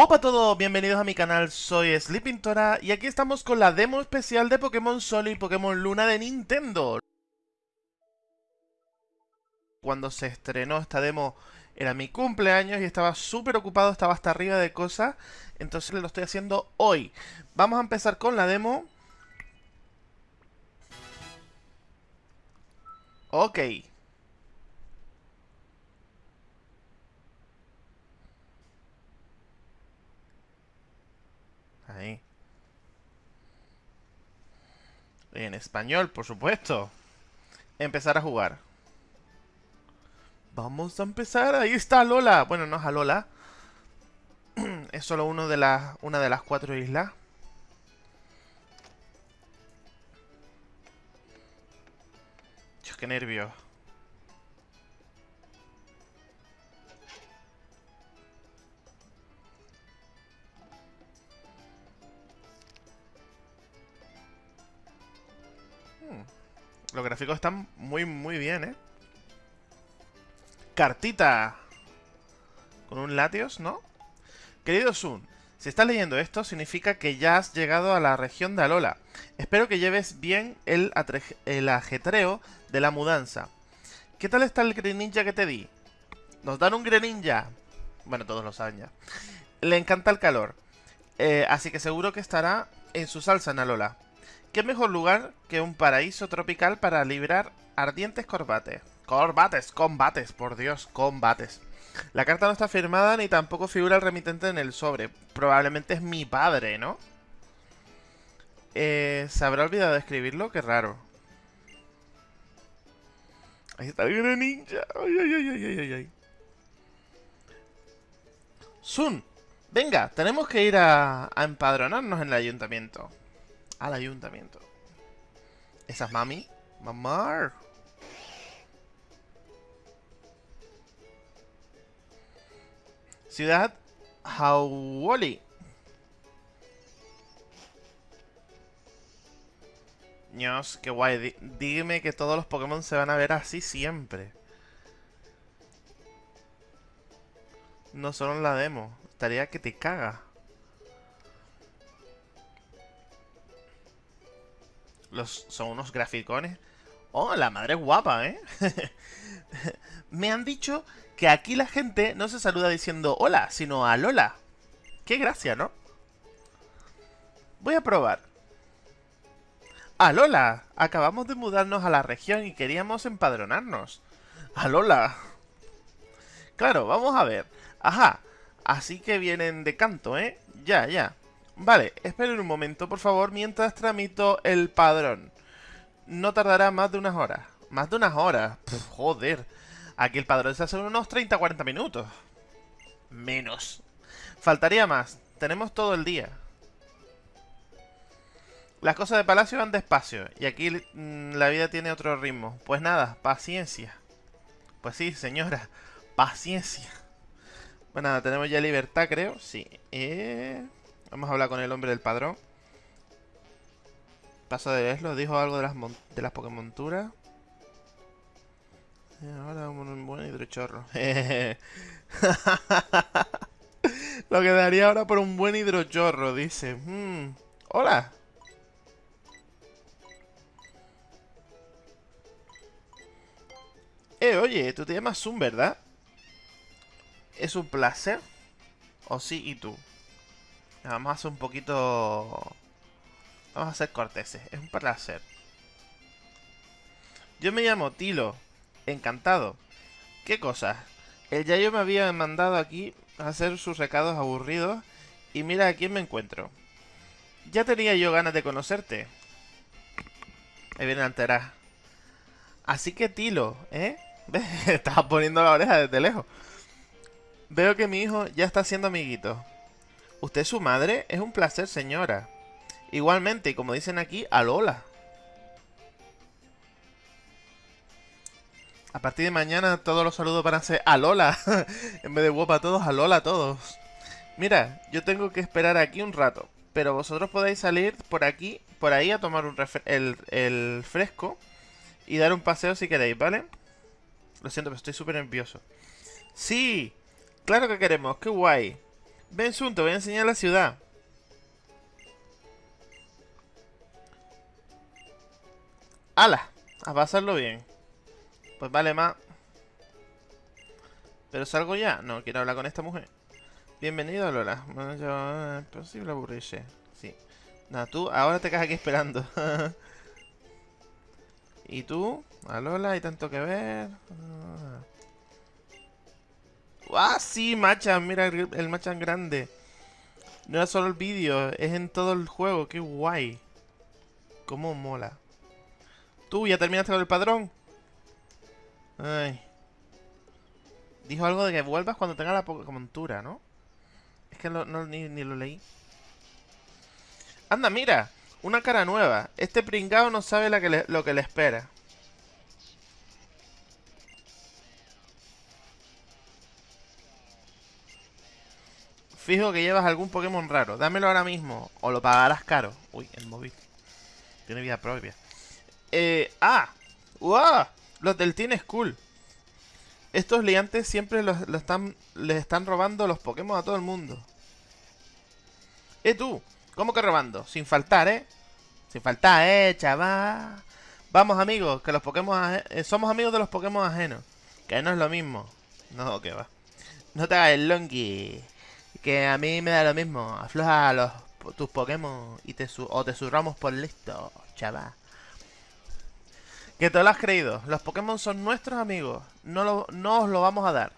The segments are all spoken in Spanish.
Hola a todos, bienvenidos a mi canal, soy Sleepintora y aquí estamos con la demo especial de Pokémon Sol y Pokémon Luna de Nintendo. Cuando se estrenó esta demo era mi cumpleaños y estaba súper ocupado, estaba hasta arriba de cosas, entonces lo estoy haciendo hoy. Vamos a empezar con la demo. Ok. Ahí. En español, por supuesto. Empezar a jugar. Vamos a empezar. Ahí está Lola. Bueno, no es a Lola. es solo uno de las, una de las cuatro islas. Dios, qué nervios. Los gráficos están muy, muy bien, ¿eh? Cartita. Con un Latios, ¿no? Querido Sun, si estás leyendo esto, significa que ya has llegado a la región de Alola. Espero que lleves bien el, el ajetreo de la mudanza. ¿Qué tal está el Greninja que te di? Nos dan un Greninja. Bueno, todos lo saben ya. Le encanta el calor. Eh, así que seguro que estará en su salsa en Alola. ¿Qué mejor lugar que un paraíso tropical para librar ardientes corbates? Corbates, combates, por Dios, combates. La carta no está firmada ni tampoco figura el remitente en el sobre. Probablemente es mi padre, ¿no? Eh, ¿Se habrá olvidado de escribirlo? Qué raro. Ahí está el ninja. Ay, ay, ay, ay, ay, ay. Sun, venga, tenemos que ir a empadronarnos en el ayuntamiento al ayuntamiento. ¿Esa es mami? Mamar. Ciudad Hawali. Dios, qué guay. Dígame que todos los Pokémon se van a ver así siempre. No solo en la demo. Estaría que te caga. Los, son unos graficones. Oh, la madre guapa, ¿eh? Me han dicho que aquí la gente no se saluda diciendo hola, sino a Lola. Qué gracia, ¿no? Voy a probar. ¡Alola! Acabamos de mudarnos a la región y queríamos empadronarnos. ¡Alola! Claro, vamos a ver. Ajá, así que vienen de canto, ¿eh? Ya, ya. Vale, esperen un momento, por favor, mientras tramito el padrón. No tardará más de unas horas. Más de unas horas. joder. Aquí el padrón se hace unos 30-40 minutos. Menos. Faltaría más. Tenemos todo el día. Las cosas de palacio van despacio. Y aquí mm, la vida tiene otro ritmo. Pues nada, paciencia. Pues sí, señora. Paciencia. Bueno, nada, tenemos ya libertad, creo. Sí. Eh... Vamos a hablar con el hombre del padrón. Paso de leerlo, dijo algo de las, de las Pokémonturas. ahora un buen hidrochorro. Lo que daría ahora por un buen hidrochorro, dice. Hmm. Hola. Eh, oye, tú te llamas Zoom, ¿verdad? Es un placer. ¿O sí y tú? Vamos a hacer un poquito... Vamos a ser corteses. Es un placer. Yo me llamo Tilo. Encantado. ¿Qué cosas? El Yayo me había mandado aquí a hacer sus recados aburridos. Y mira a quién me encuentro. Ya tenía yo ganas de conocerte. Ahí viene entera. Así que Tilo, ¿eh? Estaba poniendo la oreja desde lejos. Veo que mi hijo ya está haciendo amiguito. ¿Usted es su madre? Es un placer, señora. Igualmente, y como dicen aquí, Alola. A partir de mañana todos los saludos van a ser Alola. en vez de guapa a todos, Alola a todos. Mira, yo tengo que esperar aquí un rato. Pero vosotros podéis salir por aquí, por ahí a tomar un el, el fresco. Y dar un paseo si queréis, ¿vale? Lo siento, pero estoy súper nervioso. ¡Sí! ¡Claro que queremos! ¡Qué guay! Ven, Sun, te voy a enseñar la ciudad. ¡Hala! A pasarlo bien. Pues vale más. ¿Pero salgo ya? No, quiero hablar con esta mujer. Bienvenido, Lola. Yo... Es posible aburrirse. Sí. Nada, tú ahora te quedas aquí esperando. ¿Y tú? A Lola, hay tanto que ver. ¡Ah, sí, Machan! Mira el, Machan grande. No era solo el vídeo, es en todo el juego. ¡Qué guay! ¡Cómo mola! ¿Tú ya terminaste con el padrón? Ay. Dijo algo de que vuelvas cuando tenga la montura, ¿no? Es que no, ni, ni, lo leí. Anda, mira. Una cara nueva. Este pringao no sabe que lo que le espera. Fijo que llevas algún Pokémon raro. Dámelo ahora mismo. O lo pagarás caro. Uy, el móvil. Tiene vida propia. Eh, ah. ¡Wow! Los del Teen School. Estos liantes siempre los, están, les están robando los Pokémon a todo el mundo. ¿Eh, tú? ¿Cómo que robando? Sin faltar, ¿eh? Sin faltar, ¿eh, chaval? Vamos, amigos, que los Pokémon... Eh, somos amigos de los Pokémon ajenos. Que no es lo mismo. No, que va. No te hagas el longi. Que a mí me da lo mismo. Afloja los, tus Pokémon y te o te surramos por listo, chaval. Que te lo has creído. Los Pokémon son nuestros amigos. No, lo, no os lo vamos a dar.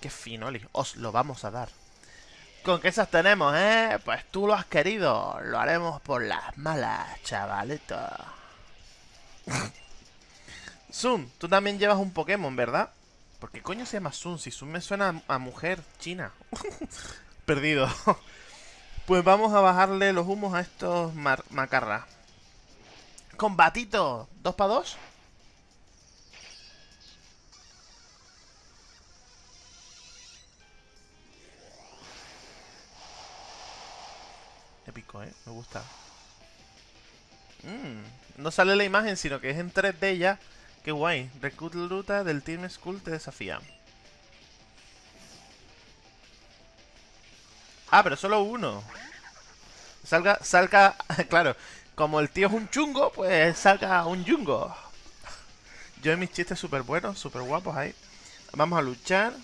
Qué fino, Os lo vamos a dar. ¿Con qué esas tenemos, eh? Pues tú lo has querido. Lo haremos por las malas, chavalito. Sun, tú también llevas un Pokémon, ¿verdad? ¿Por qué coño se llama Sun? Si Sun me suena a mujer china. Perdido. pues vamos a bajarle los humos a estos macarras. Combatito. ¿Dos para dos? Épico, ¿eh? Me gusta. Mm, no sale la imagen, sino que es en 3D ya. Qué guay. Recluta del Team School te desafía. Ah, pero solo uno. Salga, salga, claro. Como el tío es un chungo, pues salga un yungo. Yo y mis chistes súper buenos, súper guapos ahí. Vamos a luchar.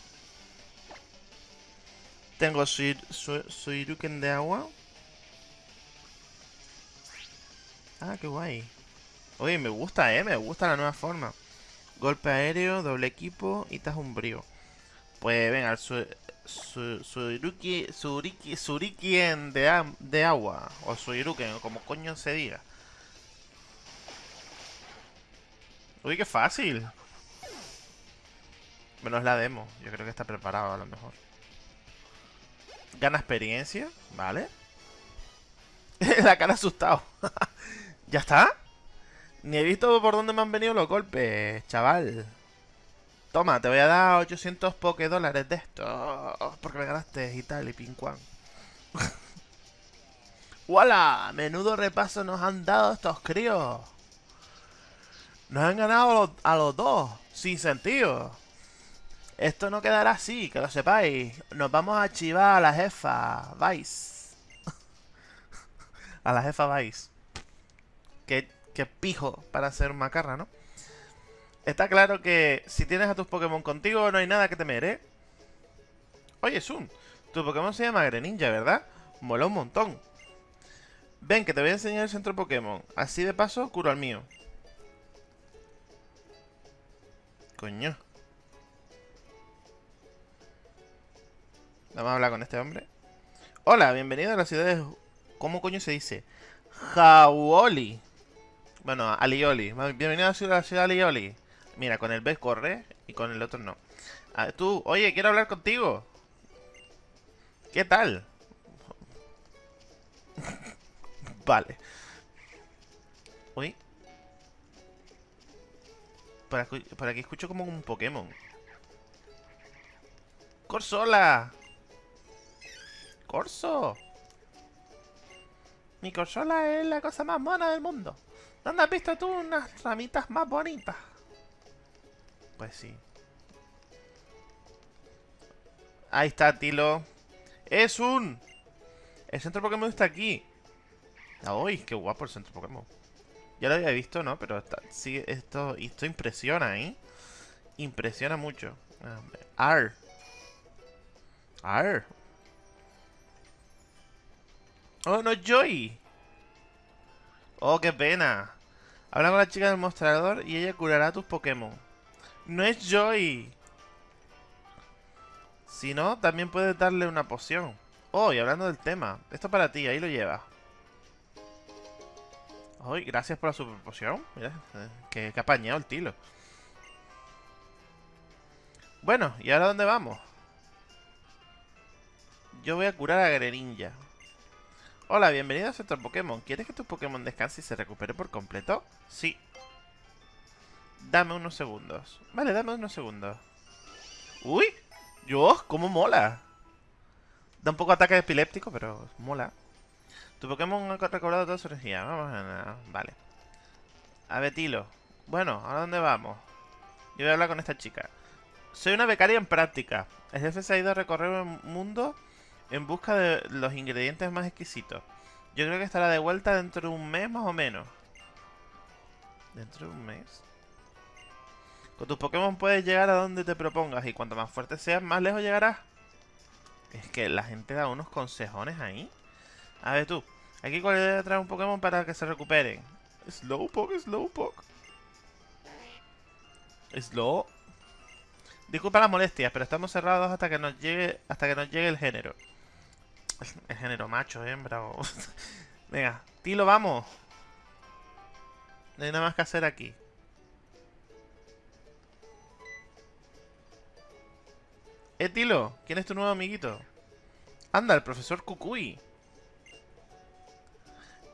Tengo su, su, de agua. Ah, qué guay. Oye, me gusta, eh. Me gusta la nueva forma. Golpe aéreo, doble equipo y brío. Pues venga, su, su, Suiruki, Suriki, Surikien de, de agua. O Suiruken, como coño se diga. Uy, qué fácil. Menos la demo. Yo creo que está preparado a lo mejor. Gana experiencia, ¿vale? la cara asustado. ¿Ya está? Ni he visto por dónde me han venido los golpes, chaval. Toma, te voy a dar 800 poke dólares de esto. Porque me ganaste y tal, y pincuan. ¡Wala! Menudo repaso nos han dado estos críos. Nos han ganado a los, dos. Sin sentido. Esto no quedará así, que lo sepáis. Nos vamos a chivar a la jefa Vice. a la jefa Vice. Qué, qué pijo para ser macarra, ¿no? Está claro que si tienes a tus Pokémon contigo no hay nada que temer, ¿eh? Oye, Sun, tu Pokémon se llama Greninja, ¿verdad? Mola un montón. Ven, que te voy a enseñar el centro Pokémon. Así de paso, curo al mío. Coño. Vamos a hablar con este hombre. Hola, bienvenido a la ciudad de... ¿Cómo coño se dice? Jauoli. Bueno, Alioli. Bienvenido a la ciudad, de Alioli. Mira, con el B corre y con el otro no. Ah, tú, oye, quiero hablar contigo. ¿Qué tal? vale. Uy. Por aquí, por aquí escucho como un Pokémon. ¡Corsola! ¡Corso! Mi Corsola es la cosa más mona del mundo. ¿Dónde has visto tú unas ramitas más bonitas? Pues sí. Ahí está, Tilo. ¡Es un! El centro Pokémon está aquí. ¡Uy! ¡Qué guapo el centro Pokémon! Ya lo había visto, ¿no? Pero sí, esto, esto impresiona, ¿eh? Impresiona mucho. Ar. Ar. Oh, no Joy. Oh, qué pena. Habla con la chica del mostrador y ella curará tus Pokémon. No es Joy. Si no, también puedes darle una poción. Oh, y hablando del tema, esto para ti, ahí lo llevas. Ay, gracias por la super poción. Mira, eh, que, que apañado el tilo. Bueno, ¿y ahora dónde vamos? Yo voy a curar a Greninja. Hola, bienvenido a Centro Pokémon. ¿Quieres que tu Pokémon descanse y se recupere por completo? Sí. Dame unos segundos. Vale, dame unos segundos. ¡Uy! ¡Yo! ¡Cómo mola! Da un poco ataque epiléptico, pero mola. Tu Pokémon ha recobrado toda su energía. Vamos a... Vale. A Betilo. Bueno, ¿a dónde vamos? Yo voy a hablar con esta chica. Soy una becaria en práctica. El jefe se ha ido a recorrer el mundo en busca de los ingredientes más exquisitos. Yo creo que estará de vuelta dentro de un mes más o menos. ¿Dentro de un mes? Con tus Pokémon puedes llegar a donde te propongas y cuanto más fuerte seas, más lejos llegarás. Es que la gente da unos consejones ahí. A ver tú, aquí cuál debe traer un Pokémon para que se recuperen. Slowpoke, Slowpoke. Slow. Disculpa las molestias, pero estamos cerrados hasta que nos llegue hasta que nos llegue el género. El género macho, hembra o... Venga, Tilo, vamos. No hay nada más que hacer aquí. Eh, Tilo, ¿quién es tu nuevo amiguito? Anda, el profesor Kukui.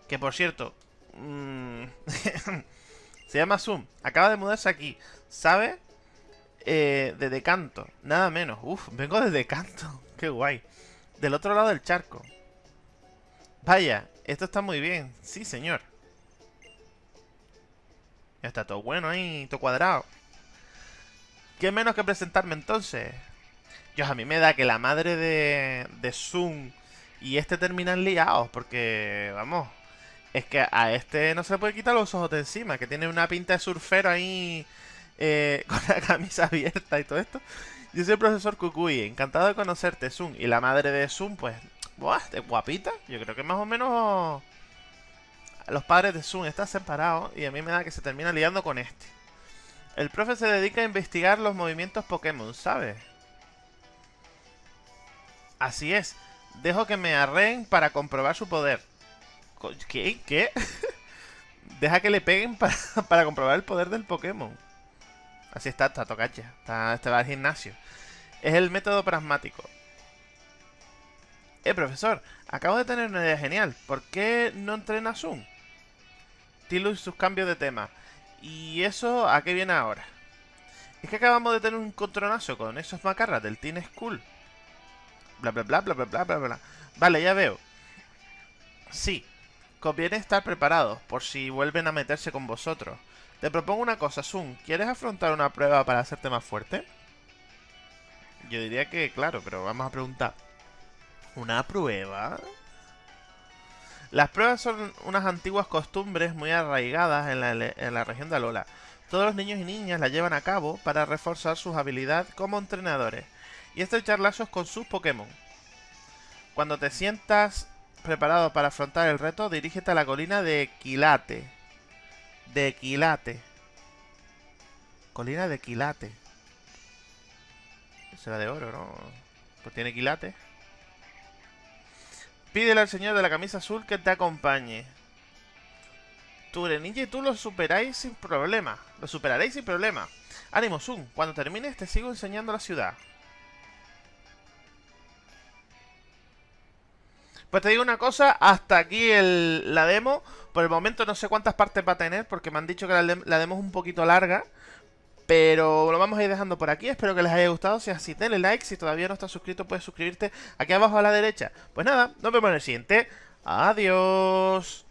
Que por cierto... Mm, se llama Zoom. Acaba de mudarse aquí. ¿Sabe? Eh, de Decanto. Nada menos. Uf, vengo de Decanto. Qué guay. Del otro lado del charco. Vaya, esto está muy bien. Sí, señor. Ya está todo bueno ahí, todo cuadrado. ¿Qué menos que presentarme entonces? Dios, a mí me da que la madre de, de Zoom y este terminan liados, porque, vamos, es que a este no se le puede quitar los ojos de encima, que tiene una pinta de surfero ahí eh, con la camisa abierta y todo esto. Yo soy el profesor Kukui, encantado de conocerte, Zoom. Y la madre de Zoom, pues, buah, es guapita. Yo creo que más o menos los padres de Zoom están separados y a mí me da que se termina liando con este. El profe se dedica a investigar los movimientos Pokémon, ¿sabes? Así es. Dejo que me arreen para comprobar su poder. ¿Qué? ¿Qué? Deja que le peguen para, para, comprobar el poder del Pokémon. Así está, está tocacha. Está, este va al gimnasio. Es el método pragmático. Eh, profesor, acabo de tener una idea genial. ¿Por qué no entrena Zoom? Tilo y sus cambios de tema. ¿Y eso a qué viene ahora? Es que acabamos de tener un contronazo con esos macarras del Teen School. Bla, bla, bla, bla, bla, bla, bla, bla. Vale, ya veo. Sí, conviene estar preparados por si vuelven a meterse con vosotros. Te propongo una cosa, Sun. ¿Quieres afrontar una prueba para hacerte más fuerte? Yo diría que claro, pero vamos a preguntar. ¿Una prueba? Las pruebas son unas antiguas costumbres muy arraigadas en la, región de Alola. Todos los niños y niñas las llevan a cabo para reforzar sus habilidades como entrenadores y estrechar lazos con sus Pokémon. Cuando te sientas preparado para afrontar el reto, dirígete a la colina de Quilate. De Quilate. Colina de Quilate. Será de oro, ¿no? Pues tiene quilate. Pídele al señor de la camisa azul que te acompañe. Tu Greninja y tú lo superáis sin problema. Lo superaréis sin problema. Ánimo, Sun. Cuando termines te sigo enseñando la ciudad. Pues te digo una cosa, hasta aquí la demo. Por el momento no sé cuántas partes va a tener, porque me han dicho que la, la demo es un poquito larga. Pero lo vamos a ir dejando por aquí. Espero que les haya gustado. Si así, denle like. Si todavía no estás suscrito, puedes suscribirte aquí abajo a la derecha. Pues nada, nos vemos en el siguiente. Adiós.